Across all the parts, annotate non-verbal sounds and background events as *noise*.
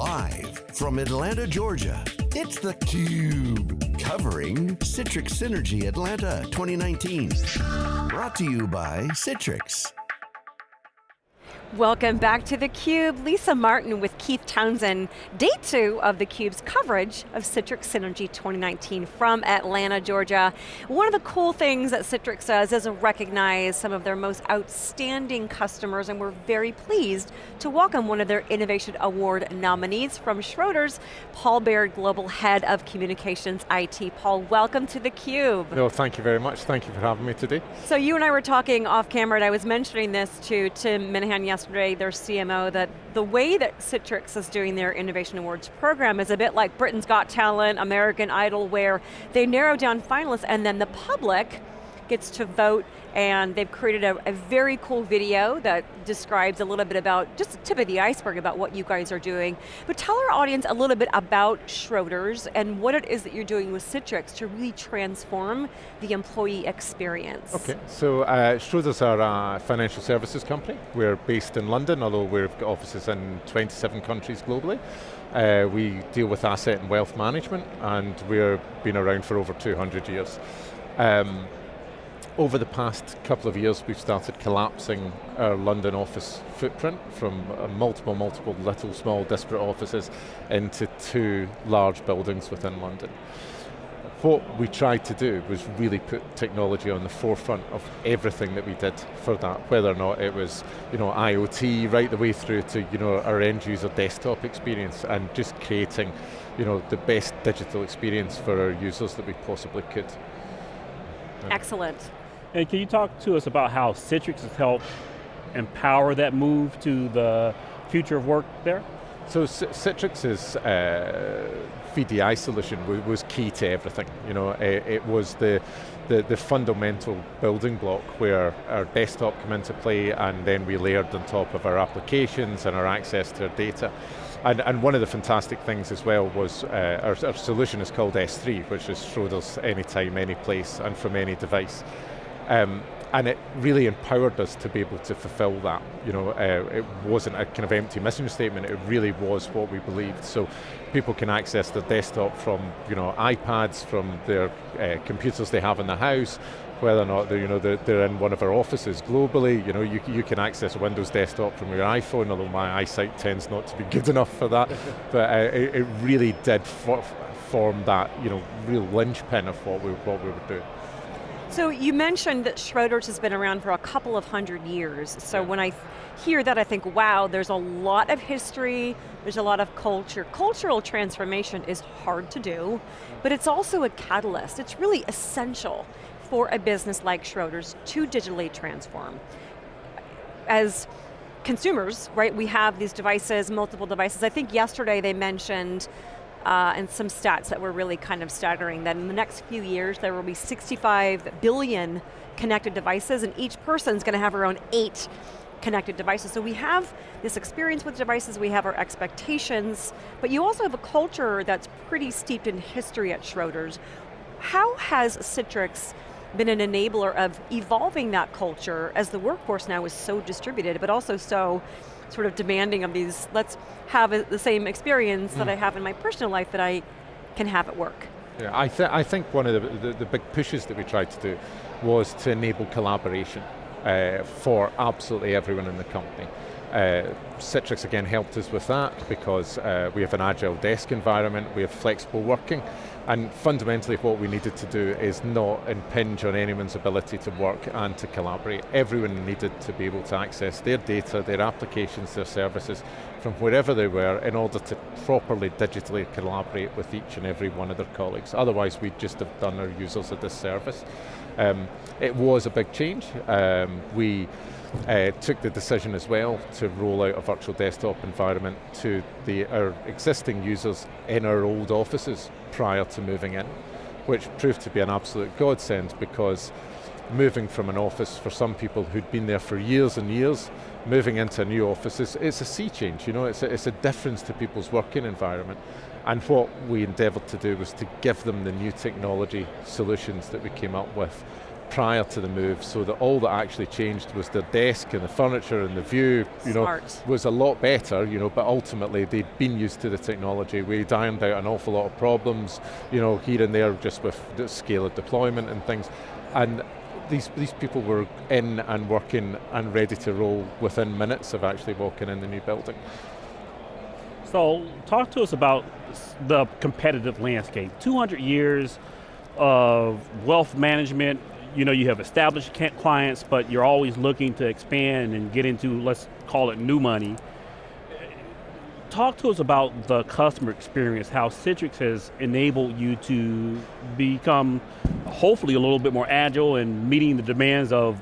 Live from Atlanta, Georgia, it's theCUBE. Covering Citrix Synergy Atlanta 2019. Brought to you by Citrix. Welcome back to theCUBE. Lisa Martin with Keith Townsend. Day two of theCUBE's coverage of Citrix Synergy 2019 from Atlanta, Georgia. One of the cool things that Citrix does is recognize some of their most outstanding customers and we're very pleased to welcome one of their Innovation Award nominees from Schroders, Paul Baird, Global Head of Communications IT. Paul, welcome to theCUBE. No, thank you very much. Thank you for having me today. So you and I were talking off camera and I was mentioning this to Tim Minahan yesterday yesterday, their CMO, that the way that Citrix is doing their Innovation Awards program is a bit like Britain's Got Talent, American Idol, where they narrow down finalists and then the public gets to vote and they've created a, a, very cool video that describes a little bit about, just the tip of the iceberg about what you guys are doing. But tell our audience a little bit about Schroders and what it is that you're doing with Citrix to really transform the employee experience. Okay, so uh, Schroders are a financial services company. We're based in London, although we've got offices in 27 countries globally. Uh, we deal with asset and wealth management and we've been around for over 200 years. Um, over the past couple of years, we've started collapsing our London office footprint from uh, multiple, multiple little, small, disparate offices into two large buildings within London. What we tried to do was really put technology on the forefront of everything that we did for that, whether or not it was you know, IoT right the way through to you know, our end user desktop experience and just creating you know, the best digital experience for our users that we possibly could. Excellent. And can you talk to us about how Citrix has helped empower that move to the future of work there? So Citrix's uh, VDI solution was key to everything. You know, it, it was the, the, the, fundamental building block where our desktop came into play and then we layered on top of our applications and our access to our data. And, and one of the fantastic things as well was uh, our, our solution is called S3, which is Schroders anytime, any place, and from any device. Um, and it really empowered us to be able to fulfill that. You know, uh, it wasn't a kind of empty mission statement, it really was what we believed. So people can access their desktop from you know, iPads, from their uh, computers they have in the house, whether or not they're, you know, they're, they're, in one of our offices globally, you know, you, you can access a Windows desktop from your iPhone, although my eyesight tends not to be *laughs* good enough for that, *laughs* but uh, it, it, really did for, form that, you know, real linchpin of what we, what we were doing. So you mentioned that Schroders has been around for a couple of hundred years. So yeah. when I hear that, I think, wow, there's a lot of history, there's a lot of culture. Cultural transformation is hard to do, mm-hmm. but it's also a catalyst. It's really essential for a business like Schroders to digitally transform. As consumers, right, we have these devices, multiple devices. I think yesterday they mentioned uh, and some stats that were really kind of staggering, that in the next few years there will be 65 billion connected devices and each person's going to have own eight connected devices. So we have this experience with devices, we have our expectations, but you also have a culture that's pretty steeped in history at Schroders. How has Citrix been an enabler of evolving that culture as the workforce now is so distributed, but also so sort of demanding of these, let's have the same experience mm. that I have in my personal life that I can have at work. Yeah, I, th I think one of the, the, the, big pushes that we tried to do was to enable collaboration uh, for absolutely everyone in the company. Uh, Citrix again helped us with that because uh, we have an agile desk environment, we have flexible working, and fundamentally what we needed to do is not impinge on anyone's ability to work and to collaborate. Everyone needed to be able to access their data, their applications, their services from wherever they were in order to properly digitally collaborate with each and every one of their colleagues. Otherwise we'd just have done our users a disservice. Um, it was a big change. Um, we uh, took the decision as well to roll out a virtual desktop environment to the, our existing users in our old offices prior to moving in, which proved to be an absolute godsend because moving from an office for some people who'd been there for years and years, moving into a new office, is, it's a sea change, you know, it's a, it's a difference to people's working environment. And what we endeavoured to do was to give them the new technology solutions that we came up with prior to the move so that all that actually changed was their desk and the furniture and the view, you Smart. know, was a lot better, you know, but ultimately they'd been used to the technology. We ironed out an awful lot of problems, you know, here and there just with the scale of deployment and things. And these, these people were in and working and ready to roll within minutes of actually walking in the new building. So talk to us about the competitive landscape. 200 years of wealth management, you know, you have established clients, but you're always looking to expand and get into, let's call it new money. Talk to us about the customer experience, how Citrix has enabled you to become hopefully a little bit more agile and meeting the demands of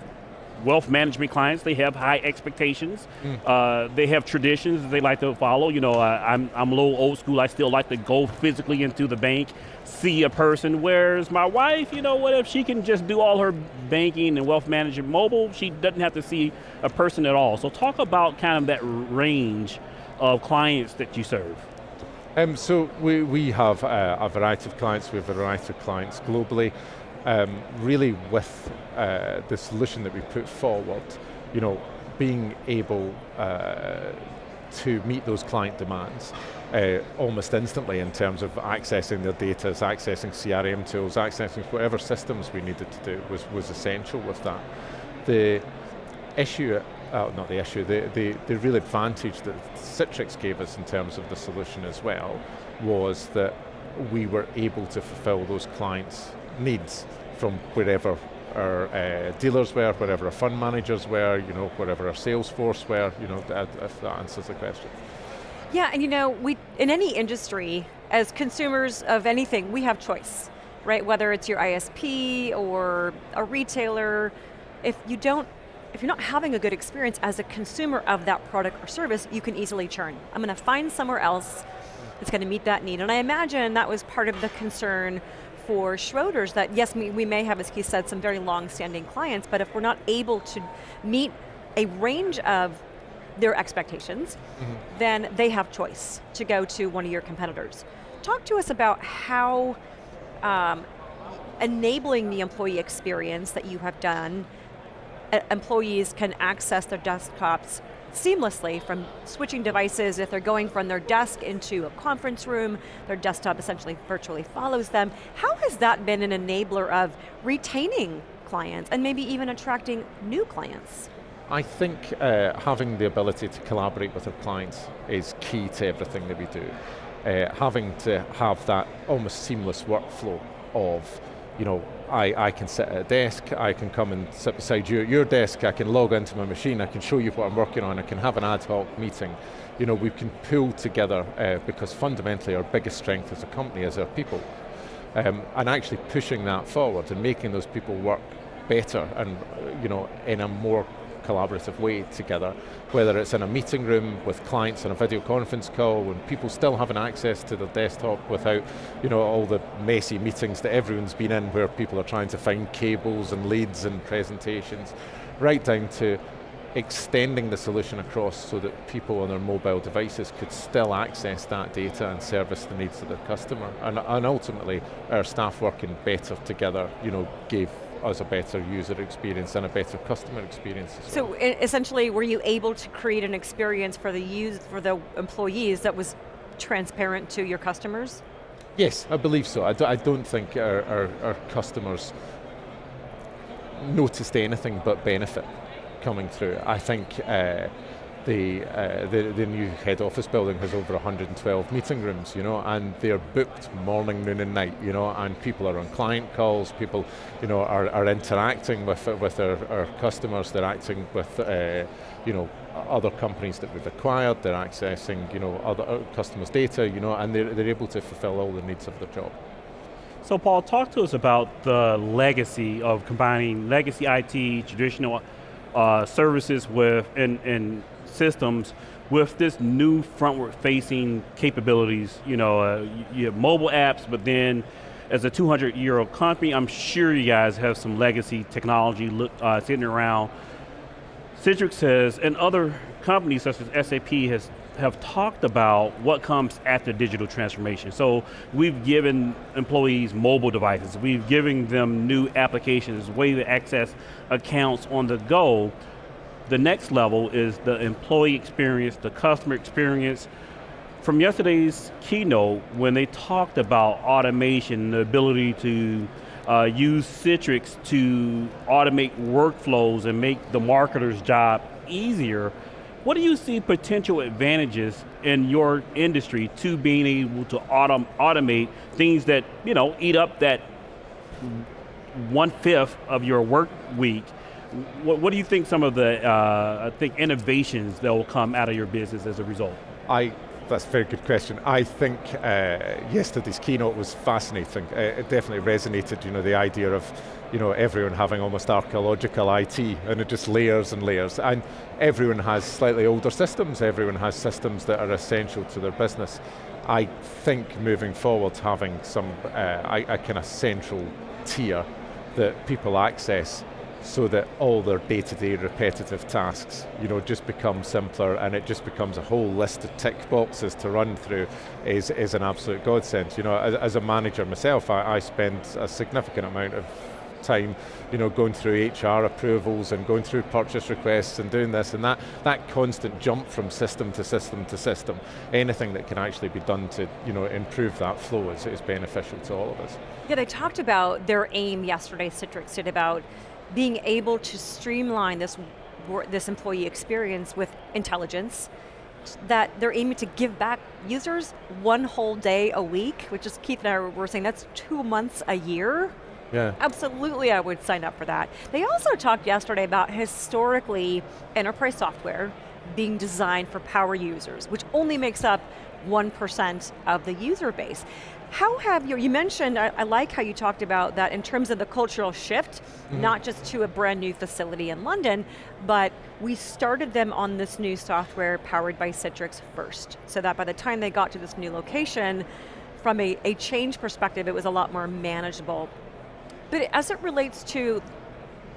wealth management clients, they have high expectations. Mm. Uh, they have traditions that they like to follow. You know, uh, I'm, I'm a little old school. I still like to go physically into the bank, see a person. Whereas my wife, you know, what if she can just do all her banking and wealth management mobile, she doesn't have to see a person at all. So talk about kind of that range of clients that you serve. Um, so we, we have uh, a variety of clients, we have a variety of clients globally um, really with uh, the solution that we put forward, you know, being able uh, to meet those client demands uh, almost instantly in terms of accessing their data, accessing CRM tools, accessing whatever systems we needed to do was, was essential with that. The issue, uh, not the issue, the, the, the real advantage that Citrix gave us in terms of the solution as well was that we were able to fulfill those clients' needs from wherever our uh, dealers were, wherever our fund managers were, you know, wherever our sales force were, you know, if that answers the question. Yeah, and you know, we in any industry, as consumers of anything, we have choice, right? Whether it's your ISP or a retailer, if you don't, if you're not having a good experience as a consumer of that product or service, you can easily churn. I'm going to find somewhere else that's going to meet that need. And I imagine that was part of the concern for Schroders that yes, we, may have, as Keith said, some very long-standing clients, but if we're not able to meet a range of their expectations, mm -hmm. then they have choice to go to one of your competitors. Talk to us about how um, enabling the employee experience that you have done, employees can access their desktops seamlessly from switching devices. If they're going from their desk into a conference room, their desktop essentially virtually follows them. How has that been an enabler of retaining clients and maybe even attracting new clients? I think uh, having the ability to collaborate with our clients is key to everything that we do. Uh, having to have that almost seamless workflow of you know, I, I can sit at a desk, I can come and sit beside you at your desk, I can log into my machine, I can show you what I'm working on, I can have an ad hoc meeting. You know, we can pull together uh, because fundamentally our biggest strength as a company is our people. Um, and actually pushing that forward and making those people work better and you know, in a more collaborative way together, whether it's in a meeting room with clients on a video conference call, when people still having access to their desktop without you know, all the messy meetings that everyone's been in where people are trying to find cables and leads and presentations, right down to extending the solution across so that people on their mobile devices could still access that data and service the needs of their customer. And, and ultimately, our staff working better together, you know, gave us a better user experience and a better customer experience. so well. essentially, were you able to create an experience for the use for the employees that was transparent to your customers? Yes, I believe so. I, do, I don't think our, our, our customers noticed anything but benefit coming through. I think uh, the, uh, the, the new head office building has over 112 meeting rooms, you know, and they're booked morning, noon, and night, you know, and people are on client calls. People, you know, are, are interacting with with our, our customers. They're acting with, uh, you know, other companies that we've acquired. They're accessing, you know, other uh, customers' data, you know, and they're, they're able to fulfill all the needs of their job. So Paul, talk to us about the legacy of combining legacy IT, traditional uh, services with, and, and systems with this new frontward facing capabilities, you know, uh, you have mobile apps, but then as a 200 year old company, I'm sure you guys have some legacy technology look, uh, sitting around. Citrix has, and other companies such as SAP has have talked about what comes after digital transformation. So we've given employees mobile devices, we've given them new applications, way to access accounts on the go. The next level is the employee experience, the customer experience. From yesterday's keynote, when they talked about automation, the ability to uh, use Citrix to automate workflows and make the marketer's job easier, what do you see potential advantages in your industry to being able to autom automate things that you know eat up that one fifth of your work week? What, what, do you think some of the uh, I think innovations that will come out of your business as a result? I that's a very good question. I think uh, yesterday's keynote was fascinating. Uh, it definitely resonated, you know, the idea of you know, everyone having almost archaeological IT and it just layers and layers. And everyone has slightly older systems, everyone has systems that are essential to their business. I think moving forward having some, uh, a, a kind of central tier that people access so that all their day-to-day -day repetitive tasks you know, just become simpler and it just becomes a whole list of tick boxes to run through is, is an absolute godsend. You know, as, as a manager myself, I, I spend a significant amount of time, you know, going through HR approvals and going through purchase requests and doing this and that, that constant jump from system to system to system, anything that can actually be done to, you know, improve that flow is, is beneficial to all of us. Yeah, they talked about their aim yesterday, Citrix did, about being able to streamline this, this employee experience with intelligence, that they're aiming to give back users one whole day a week, which is Keith and I were saying that's two months a year. Yeah. Absolutely, I would sign up for that. They also talked yesterday about historically enterprise software being designed for power users, which only makes up 1% of the user base. How have you, you mentioned, I, I, like how you talked about that in terms of the cultural shift, mm -hmm. not just to a brand new facility in London, but we started them on this new software powered by Citrix first, so that by the time they got to this new location, from a, a change perspective, it was a lot more manageable but as it relates to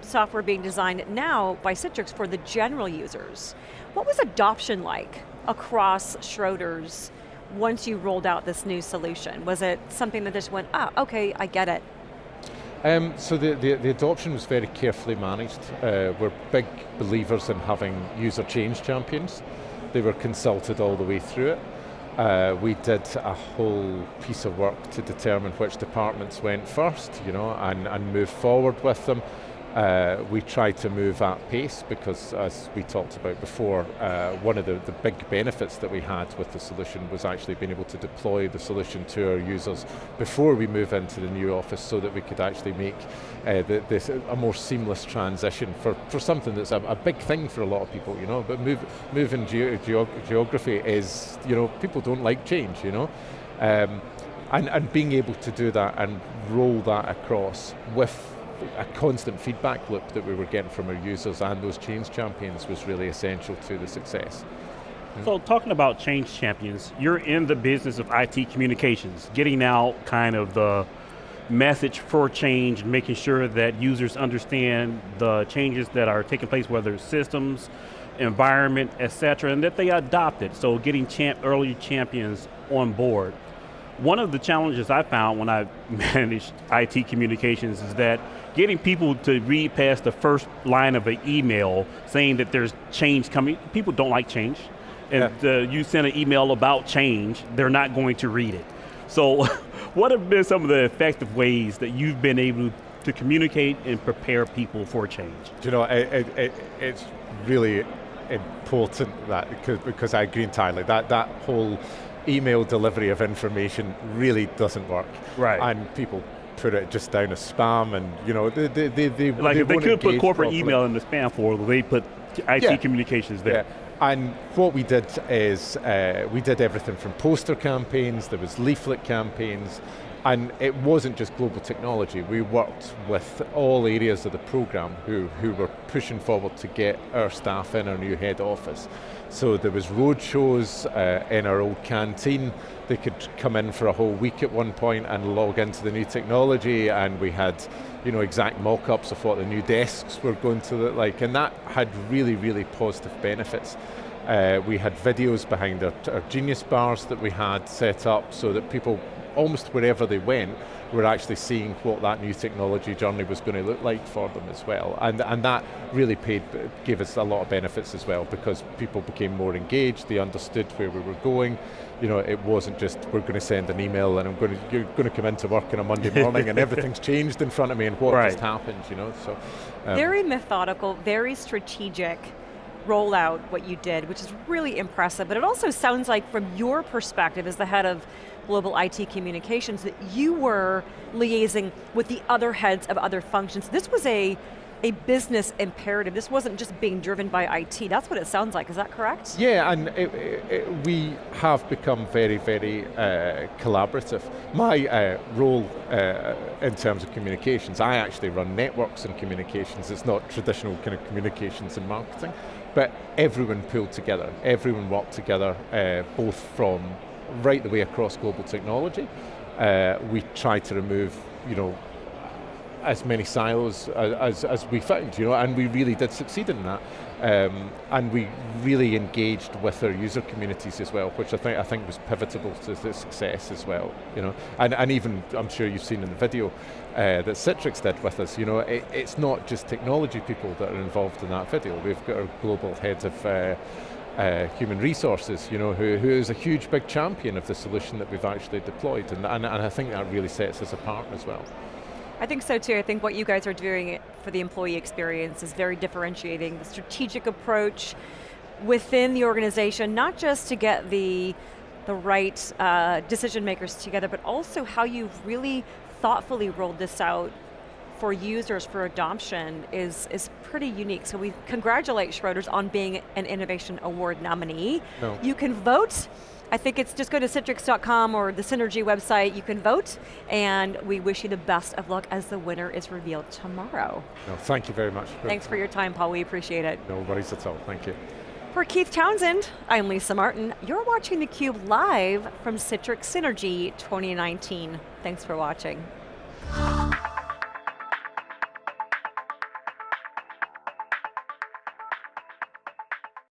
software being designed now by Citrix for the general users, what was adoption like across Schroders once you rolled out this new solution? Was it something that just went, ah, okay, I get it? Um, so the, the, the, adoption was very carefully managed. Uh, we're big believers in having user change champions. They were consulted all the way through it. Uh, we did a whole piece of work to determine which departments went first, you know, and, and move forward with them. Uh, we try to move at pace because as we talked about before, uh, one of the, the big benefits that we had with the solution was actually being able to deploy the solution to our users before we move into the new office so that we could actually make uh, the, this a more seamless transition for, for something that's a, a, big thing for a lot of people, you know, but move, moving ge geog geography is, you know, people don't like change, you know. Um, and, and being able to do that and roll that across with a constant feedback loop that we were getting from our users and those change champions was really essential to the success. So talking about change champions, you're in the business of IT communications, getting out kind of the message for change, making sure that users understand the changes that are taking place, whether it's systems, environment, et cetera, and that they adopt it. So getting champ early champions on board. One of the challenges I found when I *laughs* managed IT communications is that getting people to read past the first line of an email saying that there's change coming, people don't like change. And yeah. uh, you send an email about change, they're not going to read it. So *laughs* what have been some of the effective ways that you've been able to communicate and prepare people for change? Do you know, it, it, it's really important that, because, because I agree entirely, that, that whole email delivery of information really doesn't work. Right. And people put it just down as spam and you know, they, they, they, they Like they if they could put corporate properly. email in the spam folder, they put IT yeah. communications there. Yeah. And what we did is, uh, we did everything from poster campaigns, there was leaflet campaigns, and it wasn't just global technology, we worked with all areas of the program who, who were pushing forward to get our staff in our new head office. So there was road shows uh, in our old canteen, they could come in for a whole week at one point and log into the new technology and we had you know, exact mock-ups of what the new desks were going to look like and that had really, really positive benefits. Uh, we had videos behind our, our Genius bars that we had set up so that people, almost wherever they went, we were actually seeing what that new technology journey was going to look like for them as well. And, and that really paid, gave us a lot of benefits as well because people became more engaged, they understood where we were going. You know, it wasn't just, we're going to send an email and I'm going to, you're going to come into work on a Monday morning and *laughs* everything's changed in front of me and what Right. just happened, you know, so. um, Very methodical, very strategic rollout what you did, which is really impressive, but it also sounds like from your perspective as the head of global IT communications that you were liaising with the other heads of other functions. This was a, a business imperative. This wasn't just being driven by IT. That's what it sounds like, is that correct? Yeah, and it, it, we have become very, very uh, collaborative. My uh, role uh, in terms of communications, I actually run networks and communications. It's not traditional kind of communications and marketing, but everyone pulled together. Everyone worked together, uh, both from right the way across global technology. Uh, we tried to remove, you know, as many silos as, as, as we found, you know, and we really did succeed in that. Um, and we really engaged with our user communities as well, which I think I think was pivotal to the success as well, you know. And, and even, I'm sure you've seen in the video uh, that Citrix did with us, you know, it, it's not just technology people that are involved in that video. We've got our global head of uh, uh, human resources, you know, who, who is a huge big champion of the solution that we've actually deployed, and, and, and I think that really sets us apart as well. I think so too. I think what you guys are doing for the employee experience is very differentiating. The strategic approach within the organization, not just to get the, the right uh, decision makers together, but also how you've really thoughtfully rolled this out for users for adoption is, is pretty unique. So we congratulate Schroders on being an Innovation Award nominee. No. You can vote. I think it's just go to Citrix.com or the Synergy website, you can vote, and we wish you the best of luck as the winner is revealed tomorrow. No, thank you very much. Thanks for your time, Paul, we appreciate it. No worries at all, thank you. For Keith Townsend, I'm Lisa Martin. You're watching theCUBE live from Citrix Synergy 2019. Thanks for watching.